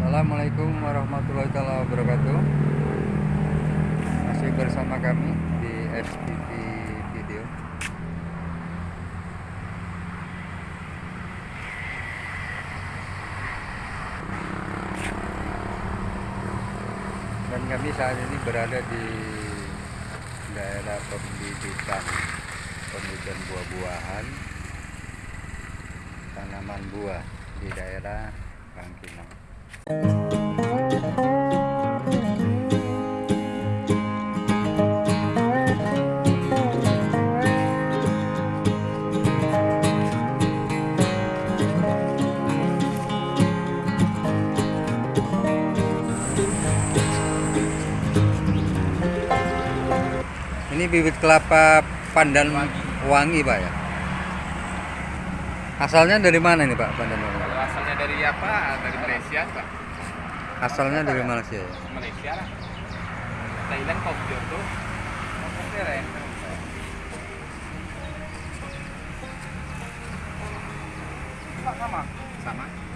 Assalamualaikum warahmatullahi wabarakatuh. Masih bersama kami di SPV Video. Dan kami saat ini berada di daerah pembibitan Pembibitan buah-buahan Tanaman buah di daerah Kangkinang Ini bibit kelapa pandan wangi, Pak ya. Asalnya dari mana ini, Pak, pandan? Kalau asalnya dari apa? Dari Malaysia, Pak. Asalnya dari Malaysia ya. Malaysia lah. Thailand kok tuh. Sama. Sama.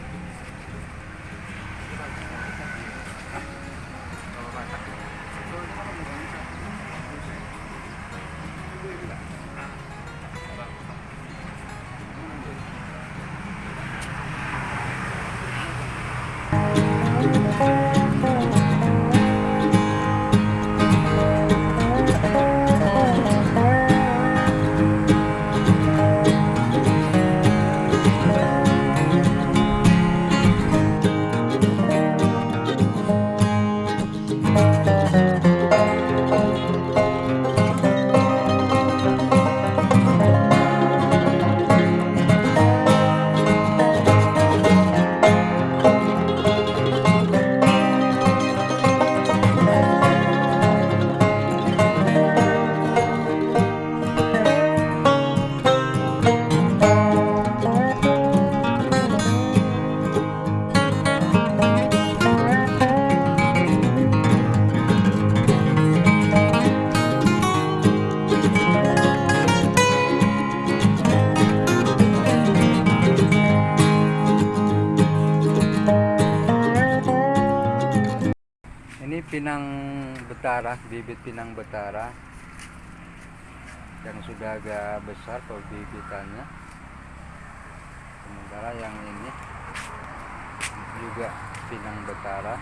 Pinang betara, bibit pinang betara yang sudah agak besar bibitannya. Sementara yang ini juga pinang betara.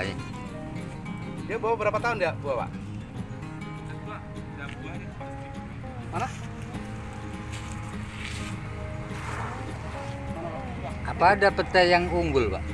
Petai. Dia bawa berapa tahun dia buah, Pak? Mana? Apa ada petai yang unggul, Pak?